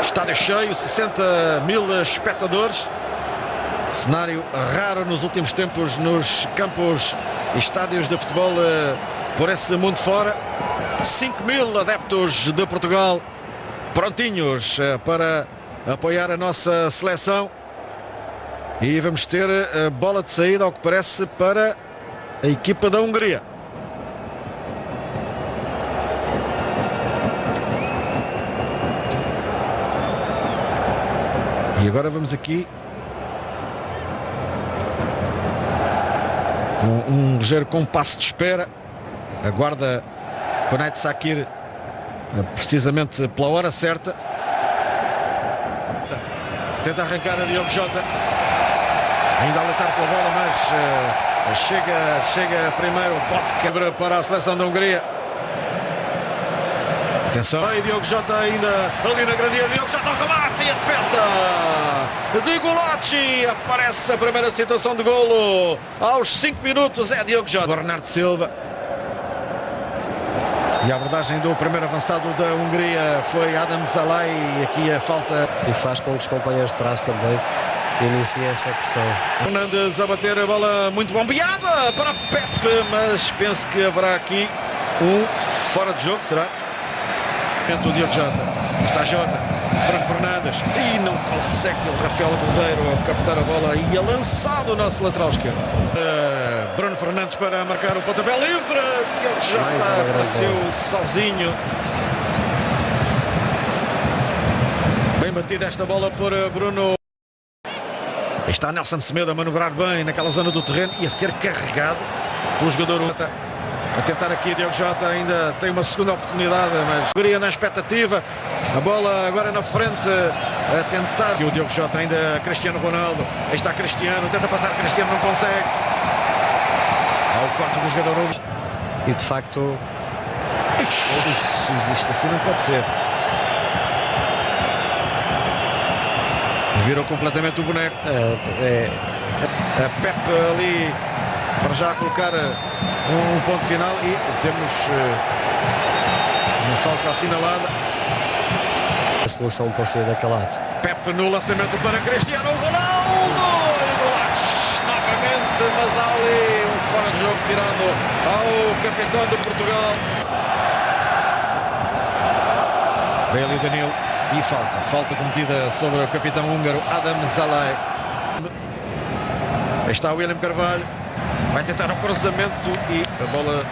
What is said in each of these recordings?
Estádio cheio, 60 mil espectadores. Cenário raro nos últimos tempos nos campos e estádios de futebol eh, por esse mundo fora. 5 mil adeptos de Portugal prontinhos eh, para apoiar a nossa seleção. E vamos ter a bola de saída, ao que parece, para a equipa da Hungria. Agora vamos aqui com um ligeiro compasso de espera. Aguarda Konait Sakir precisamente pela hora certa. Tenta arrancar a Diogo Jota. Ainda a lutar pela bola, mas uh, chega, chega primeiro o bote quebra para a seleção da Hungria. Atenção, e Diogo Jota ainda ali na grande Diogo Jota remate e a defesa de Golacci. Aparece a primeira situação de golo aos 5 minutos. É Diogo Jota. Bernardo Silva. E a abordagem do primeiro avançado da Hungria foi Adam Zalai. E aqui a falta. E faz com que os companheiros de trás também iniciem essa pressão. Fernandes a bater a bola muito bombeada para Pepe, mas penso que haverá aqui um fora de jogo, será? O Diogo Jota. Está Jota. Bruno Fernandes. E não consegue o Rafael Cordeiro captar a bola e é lançado o nosso lateral esquerdo. Uh, Bruno Fernandes para marcar o pontapé livre. Diogo Jota apareceu sozinho. Bem batida esta bola por Bruno. Está Nelson Semedo a manobrar bem naquela zona do terreno e a ser carregado pelo jogador a tentar aqui Diogo Jota ainda tem uma segunda oportunidade, mas Hungria na expectativa. A bola agora na frente a tentar. E o Diogo Jota ainda Cristiano Ronaldo. Aí está Cristiano, tenta passar Cristiano, não consegue. Há o corte do jogador E de facto. Isso, isto assim não pode ser. Virou completamente o boneco. É, é... A Pepe ali para já colocar um ponto final e temos uh, uma falta assinalada. A solução pode ser daquele lado. Pepe no lançamento para Cristiano Ronaldo. Novamente, mas há ali um fora de jogo tirado ao capitão de Portugal. Vem ali o Danilo e falta. Falta cometida sobre o capitão húngaro Adam Zalai. Aí está o William Carvalho. Vai tentar o cruzamento e a bola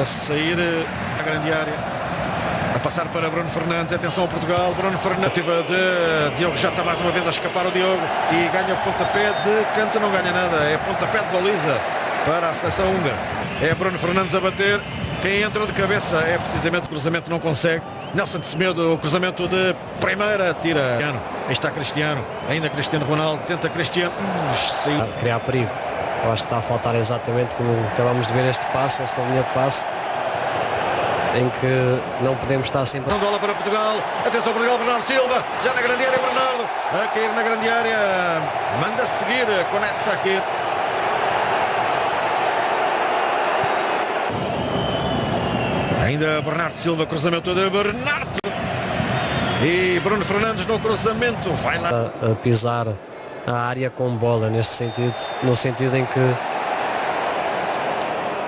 a sair à grande área. A passar para Bruno Fernandes. Atenção a Portugal. Bruno Fernandes. De Diogo já está mais uma vez a escapar o Diogo. E ganha o pontapé de canto. Não ganha nada. É pontapé de baliza para a seleção húngara. É Bruno Fernandes a bater. Quem entra de cabeça é precisamente o cruzamento. Não consegue. Nelson Semedo. O cruzamento de primeira. Tira. Aí está Cristiano. Ainda Cristiano Ronaldo. Tenta Cristiano. Hum, criar perigo. Eu acho que está a faltar exatamente como acabamos de ver este passe, esta linha de passe, em que não podemos estar sempre. Bola para Portugal, atenção Portugal, Bernardo Silva, já na grande área, Bernardo, a cair na grande área, manda seguir, conecta-se aqui. Ainda Bernardo Silva, cruzamento de Bernardo. E Bruno Fernandes no cruzamento, vai lá. A, a pisar a área com bola neste sentido, no sentido em que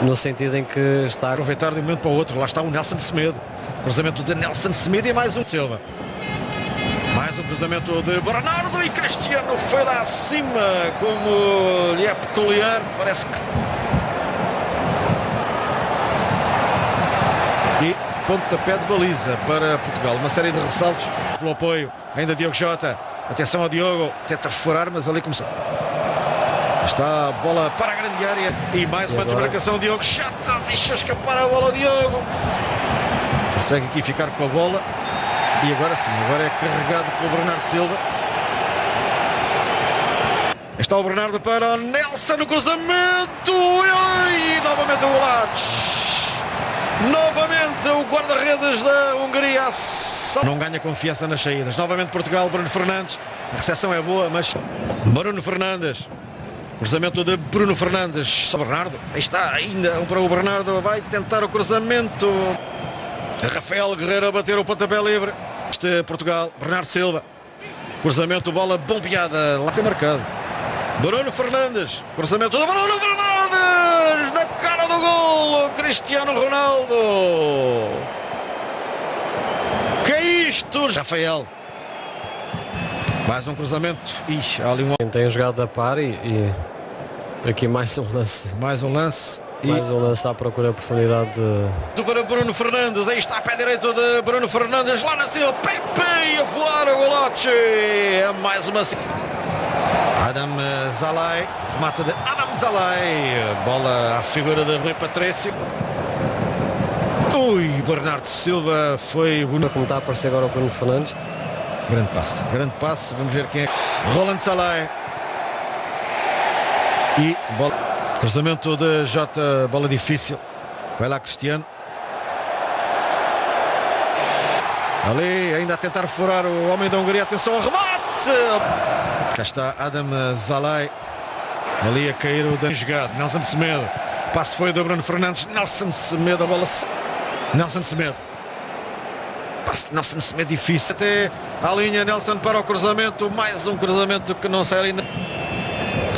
no sentido em que está aproveitar de um momento para o outro, lá está o Nelson Semedo, cruzamento de Nelson Semedo e mais um Silva. Mais um cruzamento de Bernardo e Cristiano foi lá acima, como lhe é peculiar, parece que e pontapé de baliza para Portugal, uma série de ressaltos pelo apoio, ainda Diogo Jota Atenção ao Diogo, tenta furar, mas ali começou. Está a bola para a grande área e mais uma desmarcação. Diogo chata, deixa escapar a bola Diogo. Consegue aqui ficar com a bola. E agora sim, agora é carregado pelo Bernardo Silva. Está o Bernardo para o Nelson no cruzamento. E novamente o Golates. Novamente o guarda-redes da Hungria não ganha confiança nas saídas. Novamente Portugal, Bruno Fernandes. A recepção é boa, mas Bruno Fernandes. Cruzamento de Bruno Fernandes. Só Bernardo. Aí está ainda um para o Bernardo. Vai tentar o cruzamento. Rafael Guerreiro a bater o pontapé livre. Este Portugal, Bernardo Silva. Cruzamento, bola bombeada. Lá tem marcado. Bruno Fernandes. Cruzamento do Bruno Fernandes. Na cara do gol. Cristiano Ronaldo. Isto? Rafael. Mais um cruzamento. Ixi, ali um... Quem tem jogado a par e, e aqui mais um lance. Mais um lance. E... Mais um lance à procura de profundidade de... do para Bruno Fernandes. Aí está a pé direito de Bruno Fernandes. Lá na cima. Pepe a voar o golote. É mais uma... Adam Zalai. Remata de Adam Zalai. Bola à figura de Rui Patrício. Ui, Bernardo Silva foi bonito. Como está a aparecer agora o Bruno Fernandes. Grande passe, grande passe. Vamos ver quem é. Roland Salai. E bola. Cruzamento de Jota, bola difícil. Vai lá Cristiano. Ali, ainda a tentar furar o homem da Hungria. Atenção ao remate! Cá está Adam Zalai. Ali a cair o dano jogado. Nelson Semedo. Passe foi do Bruno Fernandes. Nelson Semedo, a bola. Nelson Semedo. Nelson Semedo difícil. Até à linha Nelson para o cruzamento. Mais um cruzamento que não sai ali.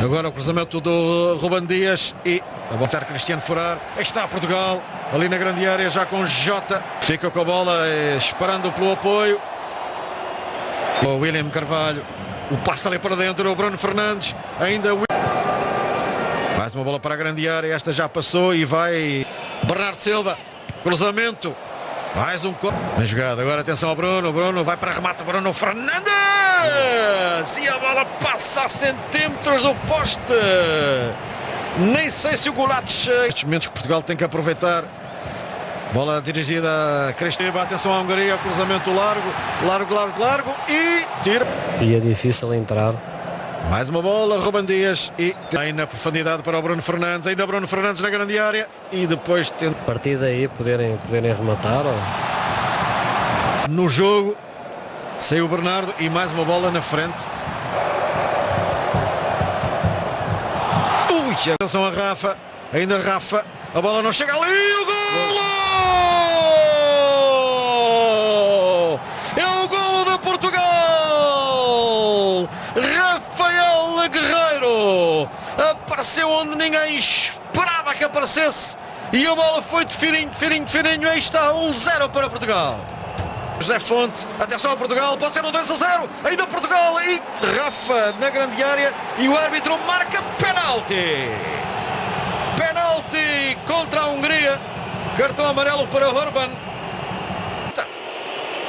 Agora o cruzamento do Ruban Dias e a botar Cristiano furar. Aí está Portugal, ali na grande área, já com Jota. Fica com a bola, esperando pelo apoio. O William Carvalho. O passe ali para dentro, o Bruno Fernandes. Ainda Mais uma bola para a grande área. Esta já passou e vai Bernardo Silva. Cruzamento. Mais um Bem jogado. Agora atenção ao Bruno. Bruno vai para remate. Bruno Fernandes. E a bola passa a centímetros do poste. Nem sei se o Golates. Estes momentos que Portugal tem que aproveitar. Bola dirigida a Cristina. Atenção à Hungria. Cruzamento largo. Largo, largo, largo. E tira. E é difícil entrar. Mais uma bola, Ruben Dias e tem na profundidade para o Bruno Fernandes, ainda Bruno Fernandes na grande área e depois tenta... A partir daí poderem, poderem rematar ou... No jogo saiu o Bernardo e mais uma bola na frente. Ui, atenção a Rafa, ainda Rafa, a bola não chega ali, o golo! É o golo de Portugal! Rafael Guerreiro apareceu onde ninguém esperava que aparecesse e a bola foi de fininho, de fininho, de fininho. Aí está, 1-0 um para Portugal. José Fonte, atenção a Portugal, pode ser um 2 a 0, ainda Portugal e Rafa na grande área e o árbitro marca penalti. Penalti contra a Hungria, cartão amarelo para Orban.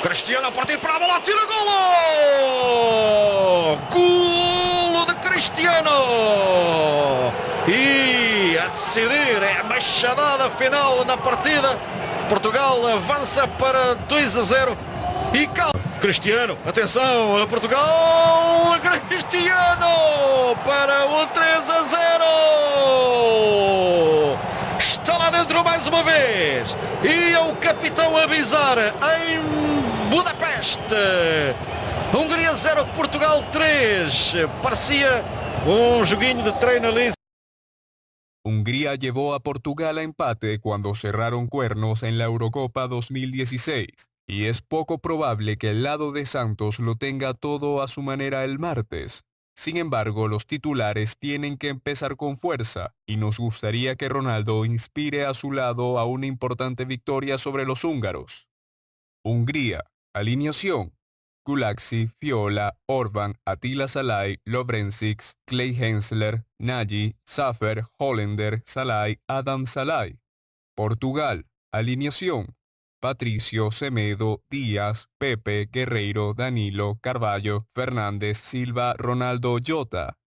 Cristiano a partir para a bola, tira golo! De Cristiano! E a decidir é a machadada final na partida. Portugal avança para 2 a 0 e cal... Cristiano, atenção a Portugal, Cristiano para o 3 a 0. Está lá dentro mais uma vez e é o capitão a avisar em Budapeste. Hungria 0, Portugal 3. Parecia um joguinho de treino ali. Hungría llevó a Portugal a empate cuando cerraron cuernos en la Eurocopa 2016, y es poco probable que el lado de Santos lo tenga todo a su manera el martes. Sin embargo, los titulares tienen que empezar con fuerza, y nos gustaría que Ronaldo inspire a su lado a una importante victoria sobre los húngaros. Hungría, alineación. Gulaxi, Fiola, Orban, Attila Salai, Lovrencic, Clay Hensler, Nagy, Safer, Hollander, Salai, Adam Salai. Portugal, alineación. Patricio, Semedo, Díaz, Pepe, Guerreiro, Danilo, Carballo, Fernández, Silva, Ronaldo, Jota.